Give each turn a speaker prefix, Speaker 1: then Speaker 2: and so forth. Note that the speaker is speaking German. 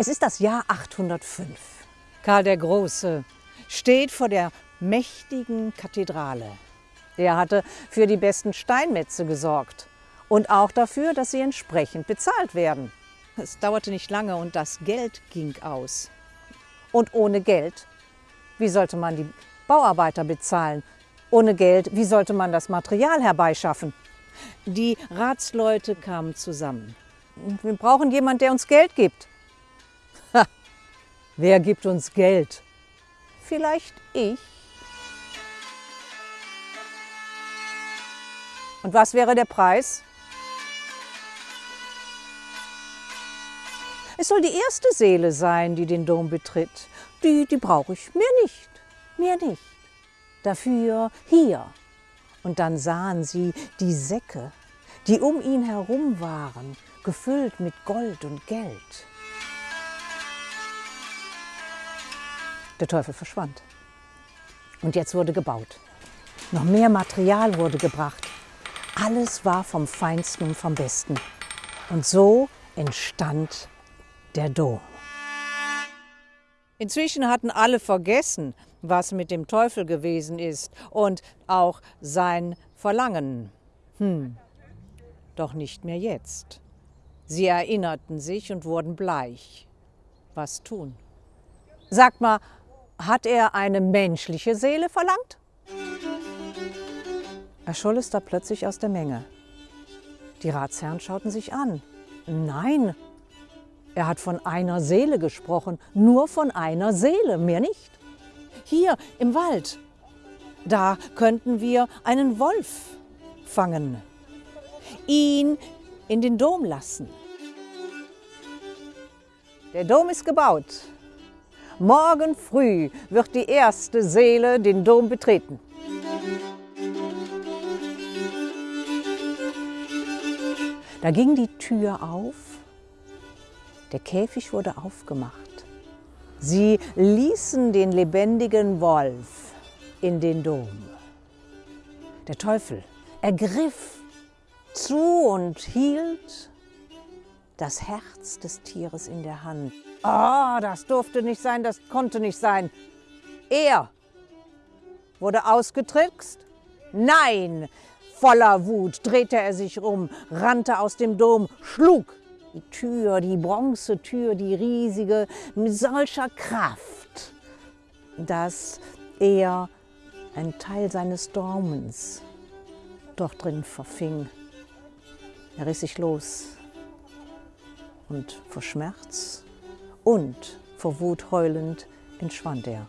Speaker 1: Es ist das Jahr 805. Karl der Große steht vor der mächtigen Kathedrale. Er hatte für die besten Steinmetze gesorgt und auch dafür, dass sie entsprechend bezahlt werden. Es dauerte nicht lange und das Geld ging aus. Und ohne Geld, wie sollte man die Bauarbeiter bezahlen? Ohne Geld, wie sollte man das Material herbeischaffen? Die Ratsleute kamen zusammen. Wir brauchen jemanden, der uns Geld gibt. Wer gibt uns Geld? Vielleicht ich. Und was wäre der Preis? Es soll die erste Seele sein, die den Dom betritt. Die, die brauche ich. Mehr nicht. Mehr nicht. Dafür hier. Und dann sahen sie die Säcke, die um ihn herum waren, gefüllt mit Gold und Geld. Der Teufel verschwand. Und jetzt wurde gebaut. Noch mehr Material wurde gebracht. Alles war vom Feinsten und vom Besten. Und so entstand der Dom. Inzwischen hatten alle vergessen, was mit dem Teufel gewesen ist und auch sein Verlangen. Hm, doch nicht mehr jetzt. Sie erinnerten sich und wurden bleich. Was tun? Sagt mal, hat er eine menschliche Seele verlangt? Erscholl es da plötzlich aus der Menge. Die Ratsherren schauten sich an. Nein, er hat von einer Seele gesprochen, nur von einer Seele, mehr nicht. Hier im Wald, da könnten wir einen Wolf fangen, ihn in den Dom lassen. Der Dom ist gebaut. Morgen früh wird die erste Seele den Dom betreten. Da ging die Tür auf der Käfig wurde aufgemacht. Sie ließen den lebendigen Wolf in den Dom. Der Teufel ergriff zu und hielt das Herz des Tieres in der Hand. Oh, das durfte nicht sein, das konnte nicht sein. Er wurde ausgetrickst? Nein! Voller Wut drehte er sich um, rannte aus dem Dom, schlug die Tür, die Bronzetür, die riesige, mit solcher Kraft, dass er einen Teil seines Daumens dort drin verfing. Er riss sich los und vor Schmerz und vor Wut heulend entschwand er.